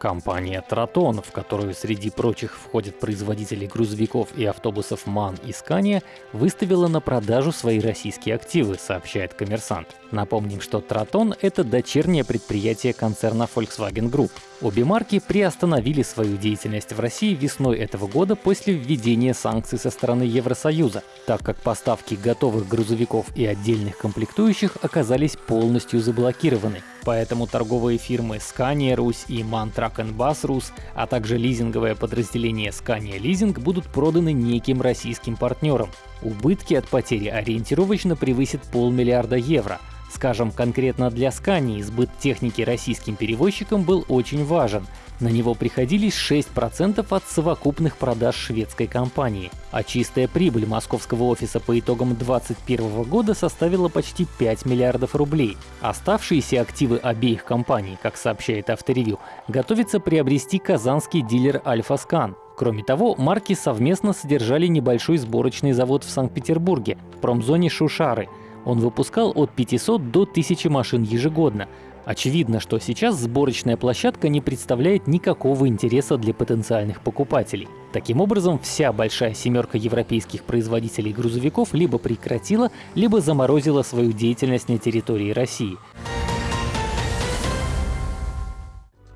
Компания Тратон, в которую среди прочих входят производители грузовиков и автобусов МАН и Скания, выставила на продажу свои российские активы, сообщает коммерсант. Напомним, что Тратон — это дочернее предприятие концерна Volkswagen Group. Обе марки приостановили свою деятельность в России весной этого года после введения санкций со стороны Евросоюза, так как поставки готовых грузовиков и отдельных комплектующих оказались полностью заблокированы. Поэтому торговые фирмы Scania Русь и MAN Truck Bus Rus, а также лизинговое подразделение Scania Leasing будут проданы неким российским партнерам. Убытки от потери ориентировочно превысят полмиллиарда евро, Скажем, конкретно для Scania сбыт техники российским перевозчикам был очень важен. На него приходились 6% от совокупных продаж шведской компании. А чистая прибыль московского офиса по итогам 2021 года составила почти 5 миллиардов рублей. Оставшиеся активы обеих компаний, как сообщает авторевью, готовится приобрести казанский дилер Альфа Скан. Кроме того, марки совместно содержали небольшой сборочный завод в Санкт-Петербурге, в промзоне Шушары — он выпускал от 500 до 1000 машин ежегодно. Очевидно, что сейчас сборочная площадка не представляет никакого интереса для потенциальных покупателей. Таким образом, вся большая семерка европейских производителей грузовиков либо прекратила, либо заморозила свою деятельность на территории России.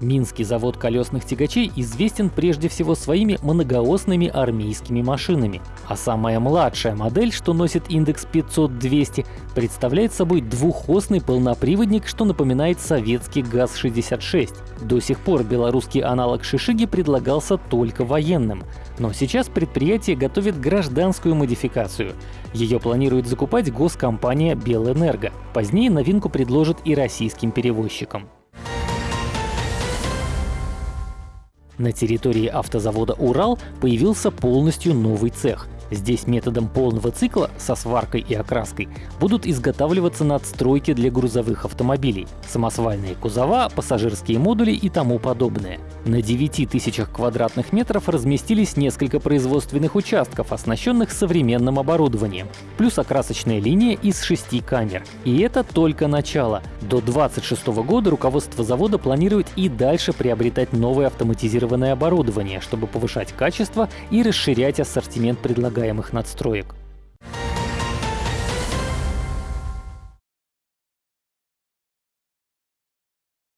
Минский завод колесных тягачей известен прежде всего своими многоосными армейскими машинами. А самая младшая модель, что носит индекс 500-200, представляет собой двухосный полноприводник, что напоминает советский ГАЗ-66. До сих пор белорусский аналог Шишиги предлагался только военным. Но сейчас предприятие готовит гражданскую модификацию. Ее планирует закупать госкомпания Белэнерго. Позднее новинку предложат и российским перевозчикам. На территории автозавода «Урал» появился полностью новый цех. Здесь методом полного цикла со сваркой и окраской будут изготавливаться надстройки для грузовых автомобилей, самосвальные кузова, пассажирские модули и тому подобное. На 9 тысячах квадратных метров разместились несколько производственных участков, оснащенных современным оборудованием, плюс окрасочная линия из шести камер. И это только начало. До 2026 года руководство завода планирует и дальше приобретать новое автоматизированное оборудование, чтобы повышать качество и расширять ассортимент предлагаемых надстроек.